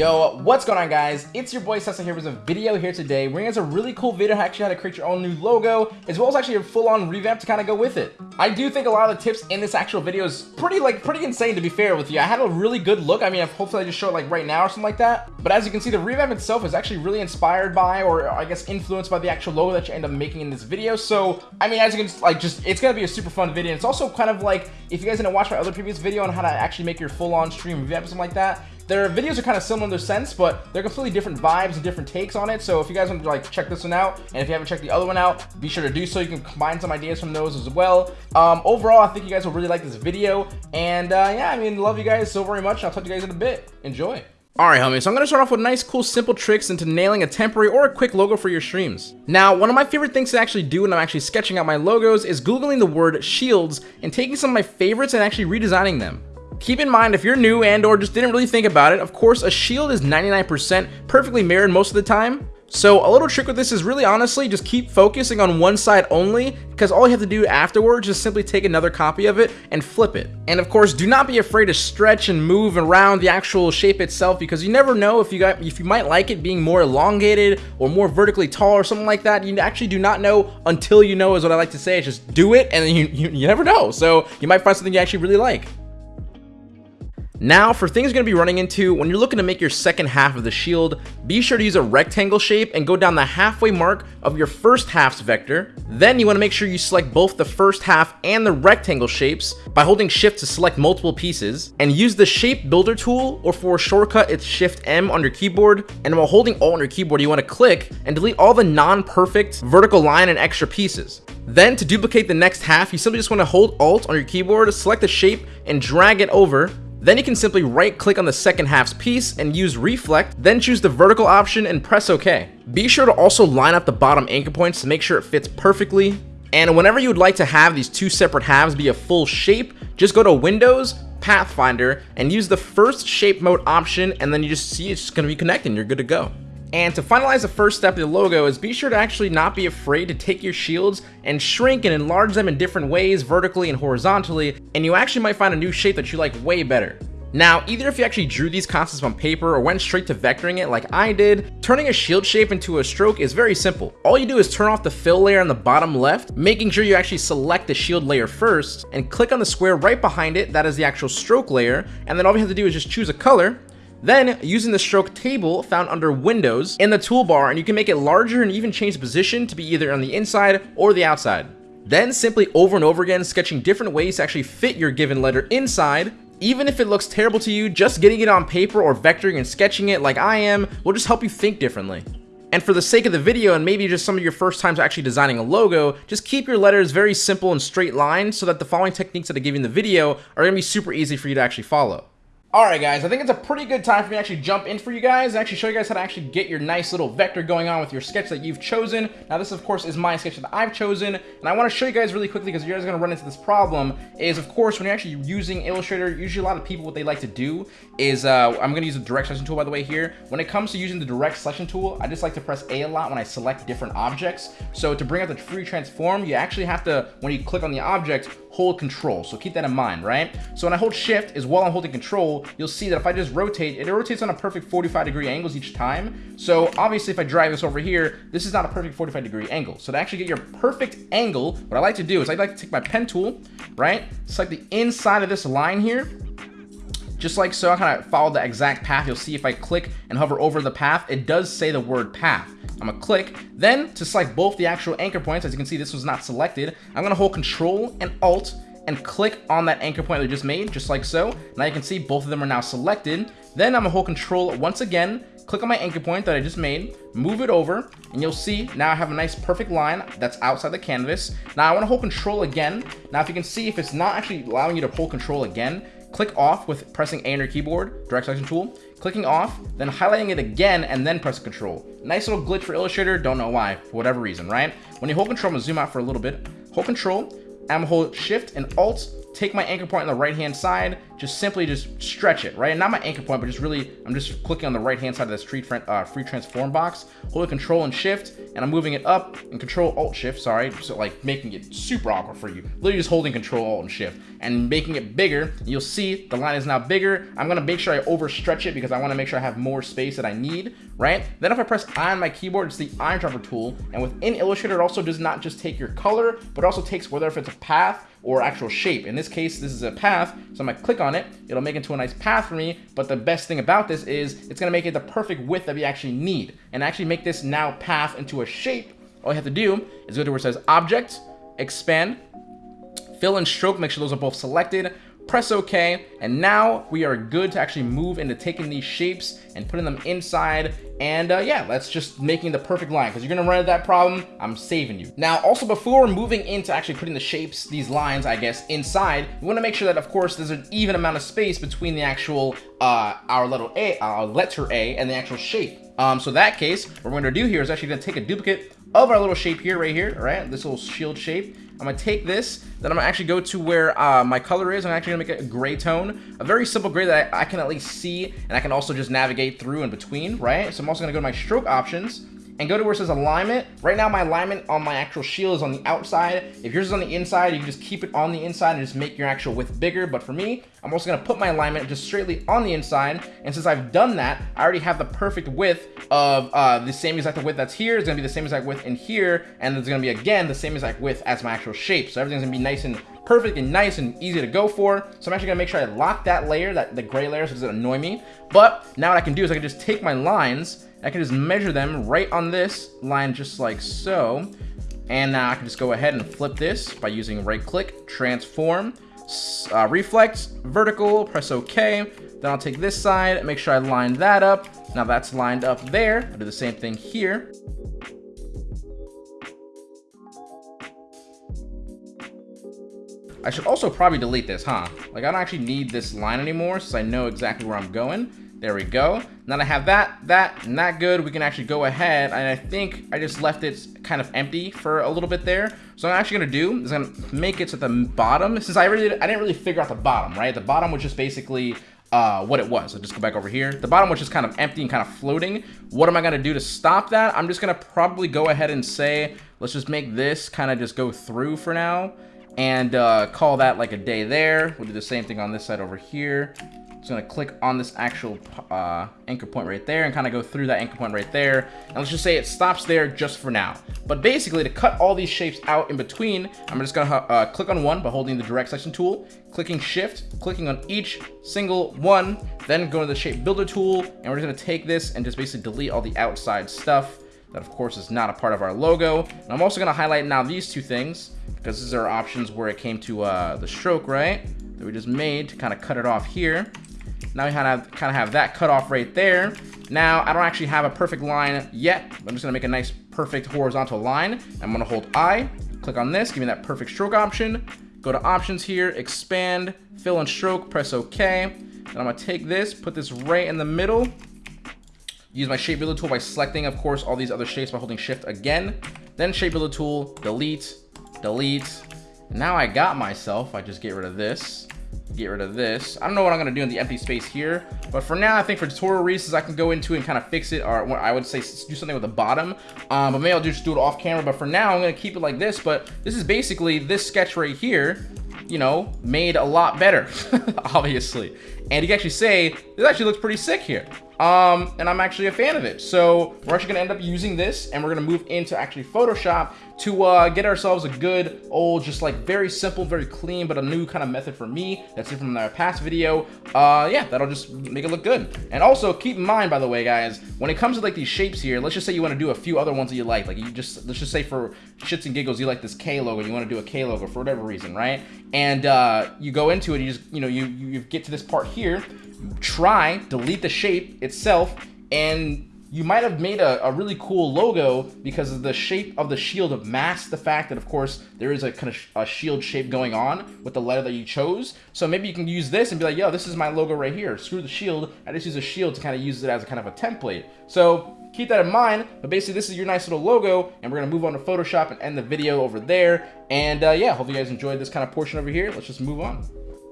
Yo, what's going on guys? It's your boy Sessa here with a video here today bringing us a really cool video on actually how to create your own new logo as well as actually a full-on revamp to kind of go with it. I do think a lot of the tips in this actual video is pretty like pretty insane to be fair with you. I had a really good look. I mean, hopefully I just show it like right now or something like that. But as you can see, the revamp itself is actually really inspired by or I guess influenced by the actual logo that you end up making in this video. So, I mean, as you can like just it's going to be a super fun video. It's also kind of like if you guys didn't watch my other previous video on how to actually make your full-on stream revamp or something like that, their videos are kind of similar in their sense, but they're completely different vibes and different takes on it. So if you guys want to like check this one out, and if you haven't checked the other one out, be sure to do so. You can combine some ideas from those as well. Um, overall, I think you guys will really like this video. And uh, yeah, I mean, love you guys so very much. I'll talk to you guys in a bit. Enjoy. Alright homies, so I'm going to start off with nice cool simple tricks into nailing a temporary or a quick logo for your streams. Now, one of my favorite things to actually do when I'm actually sketching out my logos is googling the word shields and taking some of my favorites and actually redesigning them. Keep in mind, if you're new and or just didn't really think about it, of course, a shield is 99% perfectly mirrored most of the time. So a little trick with this is really honestly just keep focusing on one side only because all you have to do afterwards is simply take another copy of it and flip it. And of course, do not be afraid to stretch and move around the actual shape itself because you never know if you got if you might like it being more elongated or more vertically tall or something like that. You actually do not know until you know is what I like to say. Just do it and you, you, you never know. So you might find something you actually really like. Now, for things you're going to be running into, when you're looking to make your second half of the shield, be sure to use a rectangle shape and go down the halfway mark of your first half's vector. Then you want to make sure you select both the first half and the rectangle shapes by holding shift to select multiple pieces and use the shape builder tool or for a shortcut it's shift M on your keyboard and while holding alt on your keyboard you want to click and delete all the non-perfect vertical line and extra pieces. Then to duplicate the next half you simply just want to hold alt on your keyboard, select the shape and drag it over then you can simply right click on the second half's piece and use reflect, then choose the vertical option and press OK. Be sure to also line up the bottom anchor points to make sure it fits perfectly. And whenever you would like to have these two separate halves be a full shape, just go to Windows, Pathfinder, and use the first shape mode option and then you just see it's just going to be connecting. You're good to go. And to finalize the first step of the logo is be sure to actually not be afraid to take your shields and shrink and enlarge them in different ways, vertically and horizontally, and you actually might find a new shape that you like way better. Now, either if you actually drew these concepts on paper or went straight to vectoring it like I did, turning a shield shape into a stroke is very simple. All you do is turn off the fill layer on the bottom left, making sure you actually select the shield layer first, and click on the square right behind it, that is the actual stroke layer, and then all you have to do is just choose a color, then, using the stroke table found under Windows in the toolbar, and you can make it larger and even change the position to be either on the inside or the outside. Then simply over and over again sketching different ways to actually fit your given letter inside. Even if it looks terrible to you, just getting it on paper or vectoring and sketching it like I am will just help you think differently. And for the sake of the video and maybe just some of your first times actually designing a logo, just keep your letters very simple and straight lines so that the following techniques that I give you in the video are going to be super easy for you to actually follow. Alright guys, I think it's a pretty good time for me to actually jump in for you guys and actually show you guys how to actually get your nice little vector going on with your sketch that you've chosen. Now this of course is my sketch that I've chosen and I want to show you guys really quickly because you guys are going to run into this problem is of course when you're actually using Illustrator, usually a lot of people what they like to do is, uh, I'm going to use the direct selection tool by the way here. When it comes to using the direct selection tool, I just like to press A a lot when I select different objects. So to bring out the free transform, you actually have to, when you click on the object, hold control. So keep that in mind, right? So when I hold shift is while I'm holding control, you'll see that if I just rotate, it rotates on a perfect 45 degree angles each time. So obviously if I drive this over here, this is not a perfect 45 degree angle. So to actually get your perfect angle, what I like to do is I like to take my pen tool, right? Select the inside of this line here, just like so, I kind of follow the exact path. You'll see if I click and hover over the path, it does say the word path. I'm gonna click. Then to select both the actual anchor points, as you can see, this was not selected. I'm gonna hold Control and Alt and click on that anchor point we just made, just like so. Now you can see both of them are now selected. Then I'm gonna hold Control once again, click on my anchor point that I just made, move it over, and you'll see now I have a nice perfect line that's outside the canvas. Now I wanna hold Control again. Now if you can see, if it's not actually allowing you to hold Control again, click off with pressing A on your keyboard, direct selection tool, clicking off, then highlighting it again, and then press control. Nice little glitch for Illustrator, don't know why, for whatever reason, right? When you hold control, I'm gonna zoom out for a little bit. Hold control, I'm gonna hold shift and alt take my anchor point on the right hand side, just simply just stretch it, right? And not my anchor point, but just really, I'm just clicking on the right hand side of this free, uh, free transform box, holding control and shift, and I'm moving it up and control alt shift, sorry, so like making it super awkward for you. Literally just holding control alt and shift and making it bigger. You'll see the line is now bigger. I'm gonna make sure I overstretch it because I wanna make sure I have more space that I need, right? Then if I press I on my keyboard, it's the eyedropper tool. And within Illustrator, it also does not just take your color, but also takes whether if it's a path or actual shape. In this case, this is a path, so I'm gonna click on it. It'll make it into a nice path for me, but the best thing about this is it's gonna make it the perfect width that we actually need, and actually make this now path into a shape. All you have to do is go to where it says Object, Expand, Fill and Stroke, make sure those are both selected, press OK, and now we are good to actually move into taking these shapes and putting them inside. And uh, yeah, that's just making the perfect line because you're gonna run into that problem. I'm saving you. Now, also before moving into actually putting the shapes, these lines, I guess, inside, we wanna make sure that, of course, there's an even amount of space between the actual, uh, our little A, our letter A and the actual shape. Um, so that case, what we're gonna do here is actually gonna take a duplicate of our little shape here, right here, all right? This little shield shape. I'm gonna take this, then I'm gonna actually go to where uh, my color is. I'm actually gonna make a gray tone, a very simple gray that I, I, can at least see, and I can also just navigate through in between, right? So I'm also gonna go to my stroke options, and go to where it says alignment. Right now, my alignment on my actual shield is on the outside. If yours is on the inside, you can just keep it on the inside and just make your actual width bigger. But for me, I'm also gonna put my alignment just straightly on the inside. And since I've done that, I already have the perfect width of uh, the same exact width that's here. It's gonna be the same exact width in here. And it's gonna be, again, the same exact width as my actual shape. So everything's gonna be nice and perfect and nice and easy to go for. So I'm actually gonna make sure I lock that layer, that the gray layer, so it doesn't annoy me. But now what I can do is I can just take my lines I can just measure them right on this line just like so. And now I can just go ahead and flip this by using right click, transform, uh, reflect, vertical, press OK. Then I'll take this side make sure I line that up. Now that's lined up there. I'll do the same thing here. I should also probably delete this, huh? Like I don't actually need this line anymore since I know exactly where I'm going. There we go. Now I have that, that, and that good. We can actually go ahead, and I think I just left it kind of empty for a little bit there. So I'm actually gonna do is gonna make it to the bottom. Since I really, I didn't really figure out the bottom, right? The bottom was just basically uh, what it was. So just go back over here. The bottom was just kind of empty and kind of floating. What am I gonna do to stop that? I'm just gonna probably go ahead and say, let's just make this kind of just go through for now and uh, call that like a day there. We'll do the same thing on this side over here just gonna click on this actual uh, anchor point right there and kind of go through that anchor point right there. And let's just say it stops there just for now. But basically, to cut all these shapes out in between, I'm just gonna uh, click on one by holding the direct selection tool, clicking shift, clicking on each single one, then go to the shape builder tool, and we're just gonna take this and just basically delete all the outside stuff. That of course is not a part of our logo. And I'm also gonna highlight now these two things because these are options where it came to uh, the stroke, right? That we just made to kind of cut it off here. Now we kind of kind of have that cut off right there. Now I don't actually have a perfect line yet. I'm just gonna make a nice perfect horizontal line. I'm gonna hold I, click on this, give me that perfect stroke option. Go to options here, expand, fill and stroke, press OK. And I'm gonna take this, put this right in the middle. Use my shape builder tool by selecting, of course, all these other shapes by holding shift again. Then shape builder tool, delete, delete. Now I got myself, I just get rid of this get rid of this. I don't know what I'm going to do in the empty space here, but for now, I think for tutorial reasons, I can go into and kind of fix it, or I would say do something with the bottom, um, but maybe I'll just do it off camera, but for now, I'm going to keep it like this, but this is basically this sketch right here, you know, made a lot better, obviously. And you can actually say, this actually looks pretty sick here. Um, and I'm actually a fan of it. So we're actually gonna end up using this and we're gonna move into actually Photoshop to uh, get ourselves a good old, just like very simple, very clean, but a new kind of method for me. That's different from our past video. Uh, yeah, that'll just make it look good. And also keep in mind, by the way, guys, when it comes to like these shapes here, let's just say you wanna do a few other ones that you like. Like you just, let's just say for shits and giggles, you like this K logo, you wanna do a K logo for whatever reason, right? And uh, you go into it, you just, you know, you, you get to this part here, try, delete the shape itself, and you might have made a, a, really cool logo because of the shape of the shield of masks the fact that, of course, there is a kind of sh a shield shape going on with the letter that you chose. So maybe you can use this and be like, yo, this is my logo right here. Screw the shield. I just use a shield to kind of use it as a kind of a template. So keep that in mind. But basically, this is your nice little logo, and we're gonna move on to Photoshop and end the video over there. And uh, yeah, hope you guys enjoyed this kind of portion over here. Let's just move on.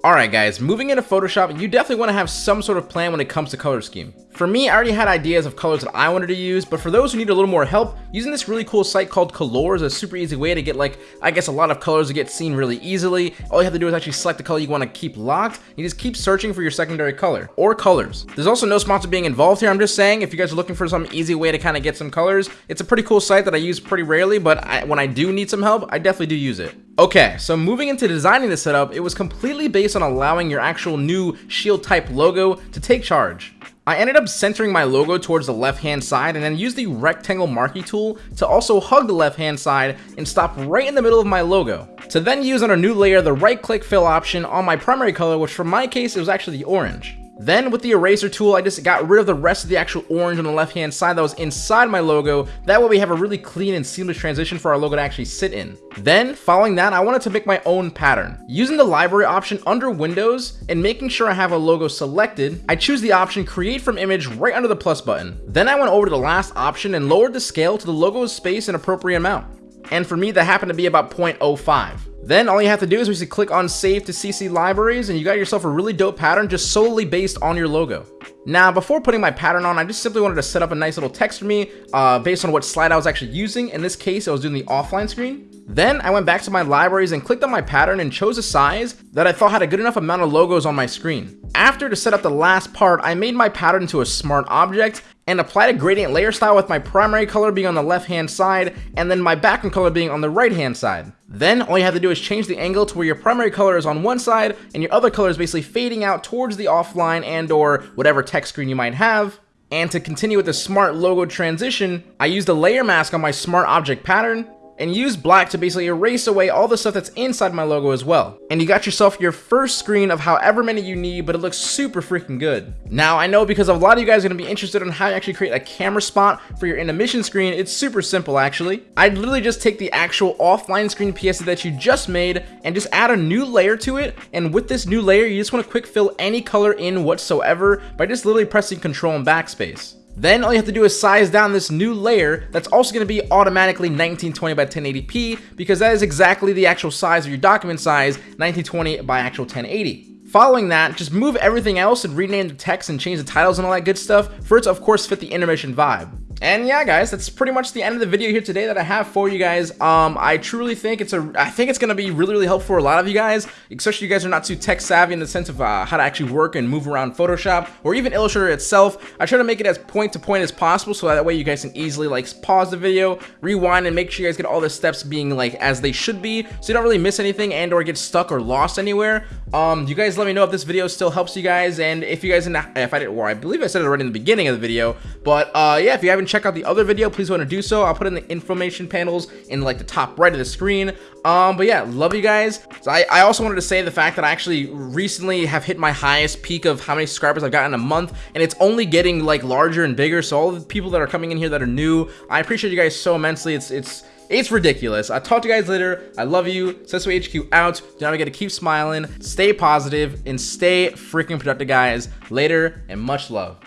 Alright guys, moving into Photoshop, you definitely want to have some sort of plan when it comes to color scheme. For me, I already had ideas of colors that I wanted to use, but for those who need a little more help, using this really cool site called Color is a super easy way to get like, I guess a lot of colors to get seen really easily. All you have to do is actually select the color you want to keep locked, you just keep searching for your secondary color, or colors. There's also no sponsor being involved here, I'm just saying, if you guys are looking for some easy way to kind of get some colors, it's a pretty cool site that I use pretty rarely, but I, when I do need some help, I definitely do use it. Okay, so moving into designing the setup, it was completely based on allowing your actual new shield type logo to take charge. I ended up centering my logo towards the left hand side and then used the rectangle marquee tool to also hug the left hand side and stop right in the middle of my logo. To then use on a new layer the right click fill option on my primary color which for my case it was actually the orange. Then with the eraser tool, I just got rid of the rest of the actual orange on the left hand side that was inside my logo. That way we have a really clean and seamless transition for our logo to actually sit in. Then following that, I wanted to make my own pattern. Using the library option under Windows and making sure I have a logo selected, I choose the option create from image right under the plus button. Then I went over to the last option and lowered the scale to the logo's space an appropriate amount. And for me, that happened to be about 0.05. Then all you have to do is basically click on save to CC libraries and you got yourself a really dope pattern just solely based on your logo. Now, before putting my pattern on, I just simply wanted to set up a nice little text for me uh, based on what slide I was actually using. In this case, I was doing the offline screen. Then I went back to my libraries and clicked on my pattern and chose a size that I thought had a good enough amount of logos on my screen. After to set up the last part, I made my pattern into a smart object and applied a gradient layer style with my primary color being on the left hand side and then my background color being on the right hand side. Then all you have to do is change the angle to where your primary color is on one side and your other color is basically fading out towards the offline and or whatever text screen you might have. And to continue with the smart logo transition, I used a layer mask on my smart object pattern and use black to basically erase away all the stuff that's inside my logo as well. And you got yourself your first screen of however many you need, but it looks super freaking good. Now, I know because a lot of you guys are gonna be interested in how you actually create a camera spot for your intermission screen, it's super simple actually. I'd literally just take the actual offline screen PSD that you just made and just add a new layer to it. And with this new layer, you just wanna quick fill any color in whatsoever by just literally pressing control and backspace. Then all you have to do is size down this new layer that's also going to be automatically 1920 by 1080p because that is exactly the actual size of your document size, 1920 by actual 1080. Following that, just move everything else and rename the text and change the titles and all that good stuff for it to of course fit the intermission vibe. And yeah, guys, that's pretty much the end of the video here today that I have for you guys. Um, I truly think it's a, I think it's gonna be really, really helpful for a lot of you guys, especially you guys are not too tech savvy in the sense of uh, how to actually work and move around Photoshop or even Illustrator itself. I try to make it as point to point as possible so that way you guys can easily like pause the video, rewind, and make sure you guys get all the steps being like as they should be, so you don't really miss anything and or get stuck or lost anywhere. Um, you guys let me know if this video still helps you guys, and if you guys, if I did, well, I believe I said it right in the beginning of the video, but uh, yeah, if you haven't check out the other video, please want to do so. I'll put in the information panels in like the top right of the screen. Um, but yeah, love you guys. So I, I also wanted to say the fact that I actually recently have hit my highest peak of how many subscribers I've gotten in a month, and it's only getting like larger and bigger. So all the people that are coming in here that are new, I appreciate you guys so immensely. It's it's it's ridiculous. I'll talk to you guys later. I love you. Sesame HQ out. Not forget to keep smiling, stay positive, and stay freaking productive, guys. Later, and much love.